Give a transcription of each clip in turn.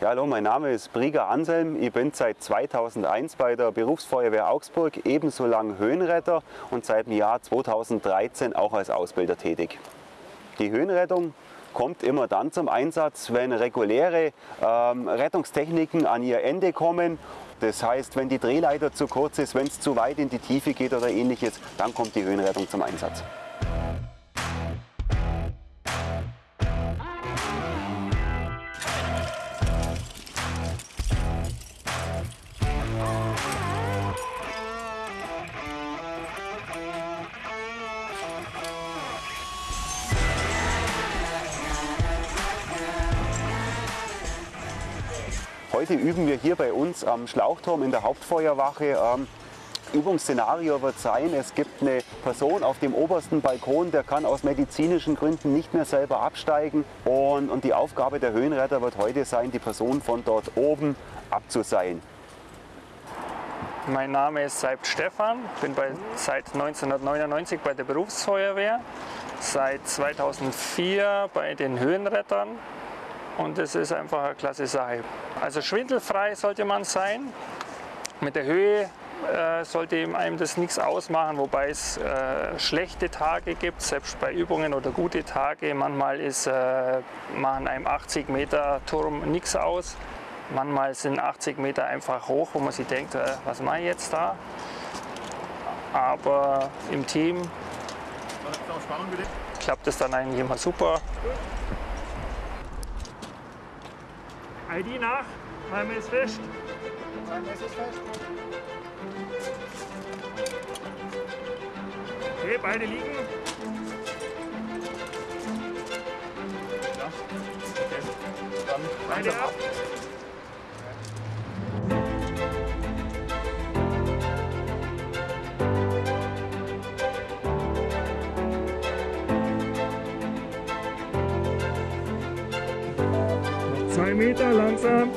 Ja, hallo, mein Name ist Brieger Anselm. Ich bin seit 2001 bei der Berufsfeuerwehr Augsburg ebenso lang Höhenretter und seit dem Jahr 2013 auch als Ausbilder tätig. Die Höhenrettung kommt immer dann zum Einsatz, wenn reguläre ähm, Rettungstechniken an ihr Ende kommen. Das heißt, wenn die Drehleiter zu kurz ist, wenn es zu weit in die Tiefe geht oder ähnliches, dann kommt die Höhenrettung zum Einsatz. Heute üben wir hier bei uns am Schlauchturm in der Hauptfeuerwache. Ähm, Übungsszenario wird sein, es gibt eine Person auf dem obersten Balkon, der kann aus medizinischen Gründen nicht mehr selber absteigen. Und, und die Aufgabe der Höhenretter wird heute sein, die Person von dort oben abzuseilen. Mein Name ist Seibt Stefan, bin bei, seit 1999 bei der Berufsfeuerwehr, seit 2004 bei den Höhenrettern und das ist einfach eine klasse Sache. Also schwindelfrei sollte man sein. Mit der Höhe äh, sollte einem das nichts ausmachen, wobei es äh, schlechte Tage gibt, selbst bei Übungen oder gute Tage. Manchmal ist, äh, machen einem 80 Meter Turm nichts aus. Manchmal sind 80 Meter einfach hoch, wo man sich denkt, äh, was mache ich jetzt da? Aber im Team klappt es dann eigentlich immer super. ID nach, Timer ist fest. Timer ist fest. Okay, beide liegen. Ja. Okay. Dann beide ab. Zwei Meter langsam.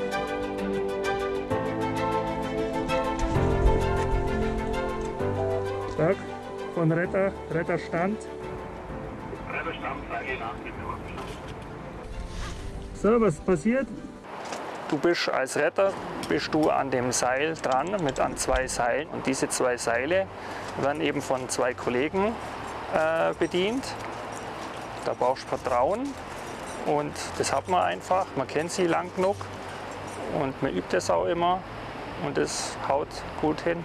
Stark. Von Retter, Retterstand. Retterstand, sage So, was passiert? Du bist als Retter bist du an dem Seil dran, mit an zwei Seilen. Und diese zwei Seile werden eben von zwei Kollegen äh, bedient. Da brauchst du Vertrauen und das hat man einfach. Man kennt sie lang genug und man übt es auch immer und es haut gut hin.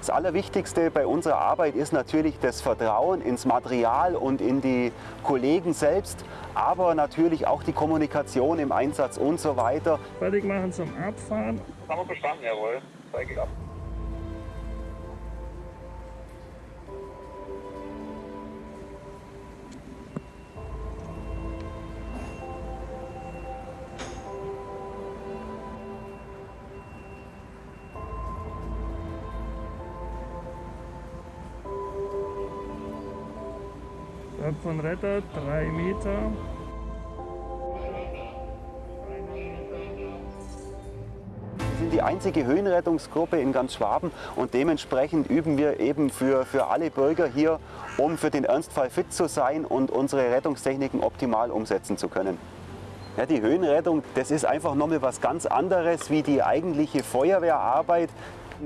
Das Allerwichtigste bei unserer Arbeit ist natürlich das Vertrauen ins Material und in die Kollegen selbst, aber natürlich auch die Kommunikation im Einsatz und so weiter. Fertig machen zum Abfahren. Haben wir verstanden, jawohl. Zeige ich ab. Berg von Retter, drei Meter. Wir sind die einzige Höhenrettungsgruppe in ganz Schwaben und dementsprechend üben wir eben für, für alle Bürger hier, um für den Ernstfall fit zu sein und unsere Rettungstechniken optimal umsetzen zu können. Ja, die Höhenrettung, das ist einfach nochmal was ganz anderes wie die eigentliche Feuerwehrarbeit.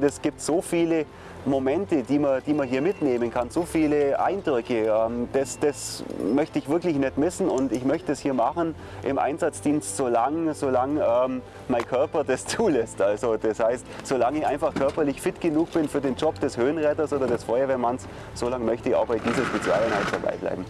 Es gibt so viele Momente, die man, die man hier mitnehmen kann, so viele Eindrücke. Ähm, das, das möchte ich wirklich nicht missen und ich möchte es hier machen im Einsatzdienst, solange, solange ähm, mein Körper das zulässt. Also das heißt, solange ich einfach körperlich fit genug bin für den Job des Höhenretters oder des Feuerwehrmanns, solange möchte ich auch bei dieser Spezialeinheit dabei bleiben.